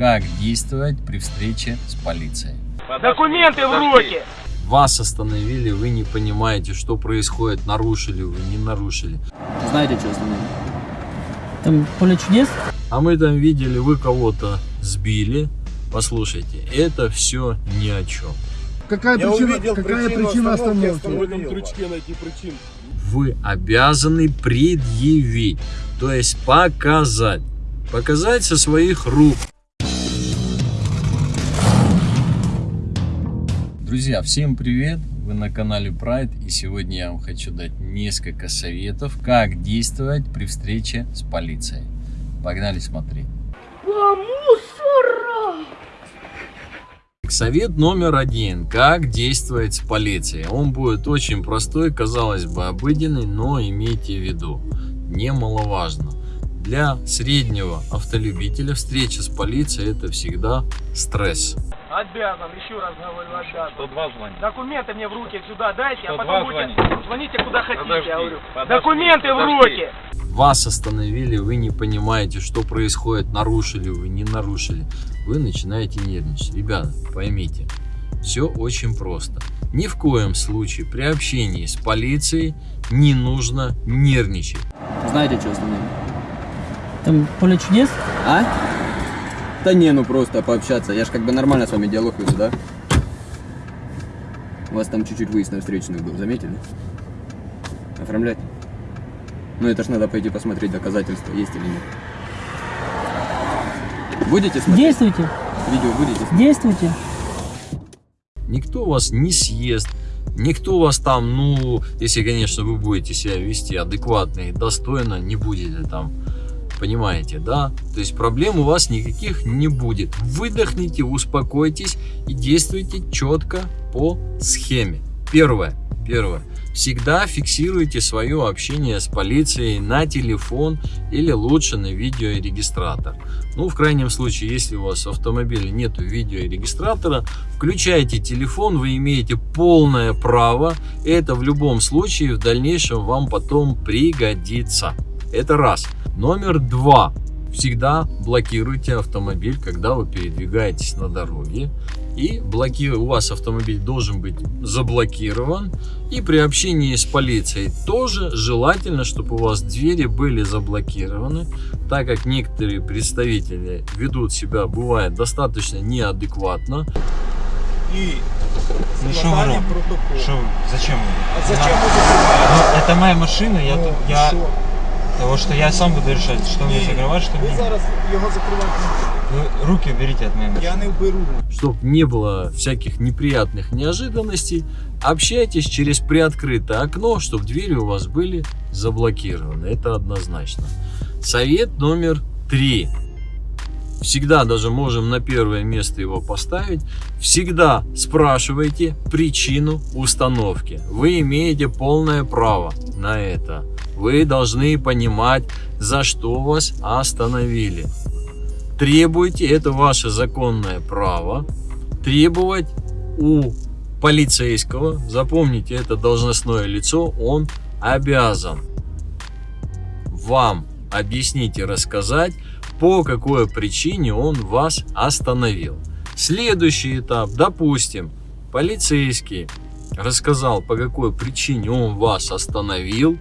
как действовать при встрече с полицией. Документы в руки! Вас остановили, вы не понимаете, что происходит, нарушили вы, не нарушили. Знаете, что остановили? Там поле чудес? А мы там видели, вы кого-то сбили. Послушайте, это все ни о чем. Какая Я причина, увидел какая причину причина остановки, остановки? В этом крючке найти причин. Вы обязаны предъявить, то есть показать. Показать со своих рук. Друзья, всем привет! Вы на канале Pride и сегодня я вам хочу дать несколько советов, как действовать при встрече с полицией. Погнали смотреть. Совет номер один. Как действовать с полицией. Он будет очень простой, казалось бы обыденный, но имейте в виду, немаловажно. Для среднего автолюбителя встреча с полицией это всегда стресс. Обязан, еще раз говорю, обязан. 102 звонит. Документы мне в руки сюда дайте, а 102 потом будете... звони. Звоните куда хотите, Подожди, я говорю. подожди, Документы в подожди. руки! Вас остановили, вы не понимаете, что происходит, нарушили вы, не нарушили. Вы начинаете нервничать. Ребята, поймите, все очень просто. Ни в коем случае при общении с полицией не нужно нервничать. Знаете, что остановили? Там поле чудес? А? Да не, ну просто пообщаться. Я ж как бы нормально с вами диалог веду, да? У вас там чуть-чуть выезд на встречную был, заметили? Оформлять? Ну это ж надо пойти посмотреть, доказательства есть или нет. Будете смотреть? Действуйте, Видео будете смотреть? действуйте. Никто вас не съест, никто вас там, ну, если, конечно, вы будете себя вести адекватно и достойно, не будете там, понимаете, да? То есть проблем у вас никаких не будет. Выдохните, успокойтесь и действуйте четко по схеме. Первое, первое. Всегда фиксируйте свое общение с полицией на телефон или лучше на видеорегистратор. Ну, в крайнем случае, если у вас в автомобиле нет видеорегистратора, включайте телефон, вы имеете полное право. Это в любом случае в дальнейшем вам потом пригодится. Это раз. Номер два. Всегда блокируйте автомобиль, когда вы передвигаетесь на дороге. И блоки... у вас автомобиль должен быть заблокирован. И при общении с полицией тоже желательно, чтобы у вас двери были заблокированы, так как некоторые представители ведут себя, бывает, достаточно неадекватно. И Ну, что вы вы? Зачем вы? А зачем закриваєте? Ну, это моя машина, я Ну, я, що? Того, что я сам буду решать, что мне закрывать, что Ви мне. зараз його закривати. Вы руки уберите от машины. Я не вберу. чтобы не было всяких неприятных неожиданностей, общайтесь через приоткрытое окно, чтобы двери у вас были заблокированы. Это однозначно. Совет номер три. Всегда даже можем на первое место его поставить. Всегда спрашивайте причину установки. Вы имеете полное право на это. Вы должны понимать, за что вас остановили. Требуйте, это ваше законное право, требовать у полицейского, запомните, это должностное лицо, он обязан вам объяснить и рассказать, по какой причине он вас остановил. Следующий этап, допустим, полицейский рассказал, по какой причине он вас остановил,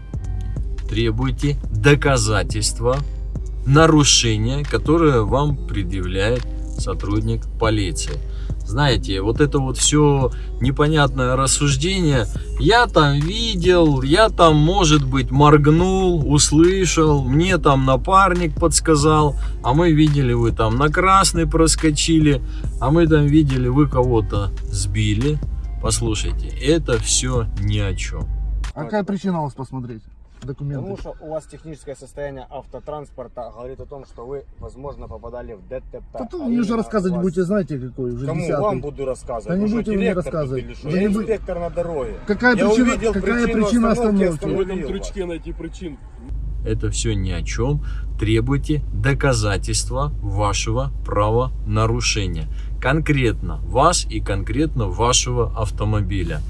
требуйте доказательства нарушения, которое вам предъявляет сотрудник полиции. Знаете, вот это вот все непонятное рассуждение. Я там видел, я там, может быть, моргнул, услышал, мне там напарник подсказал, а мы видели, вы там на красный проскочили, а мы там видели, вы кого-то сбили. Послушайте, это все ни о чем. А какая причина у вас посмотреть? Документы. Потому что у вас техническое состояние автотранспорта говорит о том, что вы, возможно, попадали в ДТП. Да А мне уже рассказывать вас- будете, знаете, какой уже Кому десятый. вам буду рассказывать? Да не будете мне рассказывать. или Я не инспектор на дороге. Какая Я причина, увидел какая причину причина остановки, остановки? В этом крючке найти причин. Это все ни о чем. Требуйте доказательства вашего правонарушения. Конкретно вас и конкретно вашего автомобиля.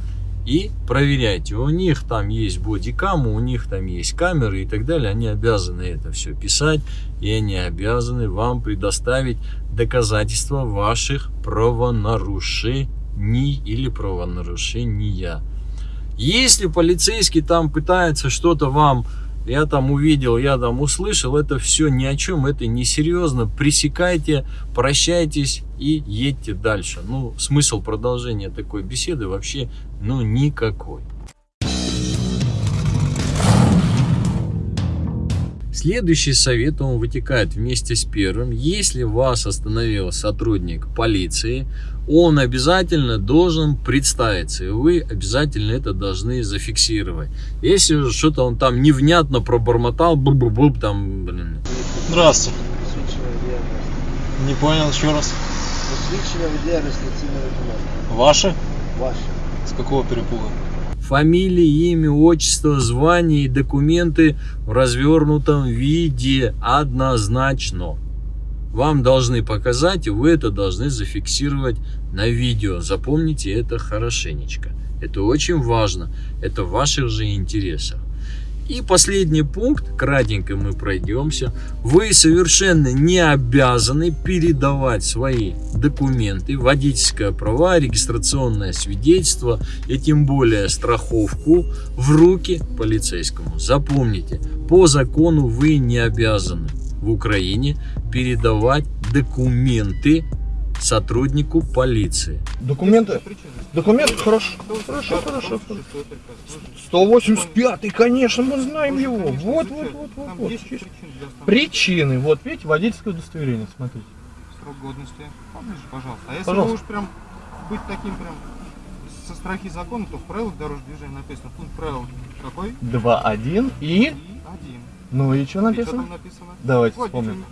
И проверяйте. У них там есть бодикамы, у них там есть камеры и так далее. Они обязаны это все писать, и они обязаны вам предоставить доказательства ваших правонарушений или правонарушения. Если полицейский там пытается что-то вам, я там увидел, я там услышал, это все ни о чем, это несерьезно. Пресекайте, прощайтесь и едьте дальше. Ну, смысл продолжения такой беседы вообще, ну, никакой. Следующий совет, он вытекает вместе с первым. Если вас остановил сотрудник полиции, он обязательно должен представиться, и вы обязательно это должны зафиксировать. Если что-то он там невнятно пробормотал, буб-буб, там, блин. Здравствуйте. Не понял, еще раз. Ваши? Ваши. С какого перепуга? Фамилия, имя, отчество, звание и документы в развернутом виде однозначно. Вам должны показать, и вы это должны зафиксировать на видео. Запомните это хорошенечко. Это очень важно. Это в ваших же интересах. И последний пункт, кратенько мы пройдемся. Вы совершенно не обязаны передавать свои документы, водительское права, регистрационное свидетельство и тем более страховку в руки полицейскому. Запомните, по закону вы не обязаны в Украине передавать документы сотруднику полиции. Документы? Документы? Хорошо. Хорошо, хорошо. 185 конечно, мы знаем его. Вот, вот, вот, вот. вот. Причины. Вот, видите, водительское удостоверение, смотрите. Срок годности. Поближе, пожалуйста. А если Пожалуйста. вы уж прям быть таким прям со страхи закона, то в правилах дорожного движения написано пункт правил какой? 2-1 и... И один. Ну и что И что написано? там написано? Давайте Водитель вспомним.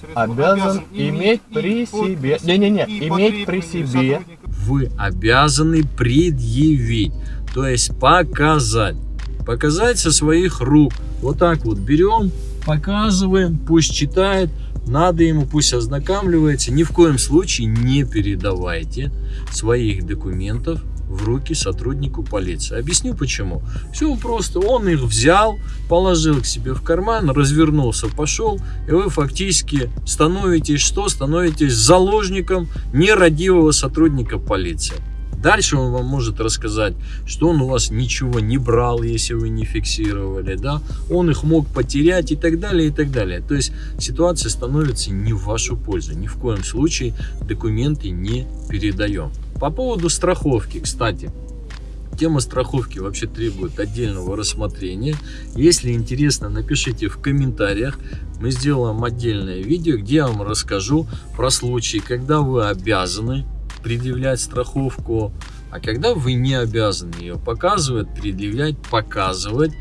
средства Обязан иметь при себе- Не-не-не, иметь при себе. вы обязаны предъявить, то есть показать. Показать со своих рук. Вот так вот берем, показываем, пусть читает, надо ему, пусть ознакомливается. Ни в коем случае не передавайте своих документов в руки сотруднику полиции. Объясню почему. Все просто, он их взял, положил к себе в карман, развернулся, пошел, и вы фактически становитесь что? Становитесь заложником нерадивого сотрудника полиции. Дальше он вам может рассказать, что он у вас ничего не брал, если вы не фиксировали, да, он их мог потерять и так далее, и так далее. То есть ситуация становится не в вашу пользу. Ни в коем случае документы не передаем. По поводу страховки, кстати, Тема страховки вообще требует отдельного рассмотрения. Если интересно, напишите в комментариях. Мы сделаем отдельное видео, где я вам расскажу про случаи, когда вы обязаны предъявлять страховку, а когда вы не обязаны ее показывать, предъявлять, показывать.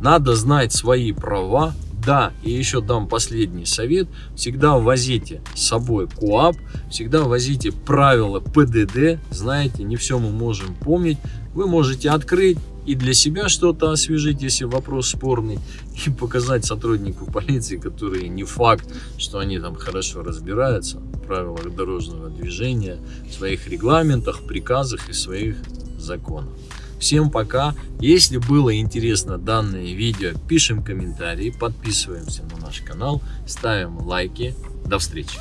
Надо знать свои права. Да, и еще дам последний совет. Всегда возите с собой КУАП, всегда возите правила ПДД. Знаете, не все мы можем помнить. Вы можете открыть и для себя что-то освежить, если вопрос спорный, и показать сотруднику полиции, который не факт, что они там хорошо разбираются в правилах дорожного движения, в своих регламентах, приказах и своих законах. Всем пока. Если было интересно данное видео, пишем комментарии, подписываемся на наш канал, ставим лайки. До встречи.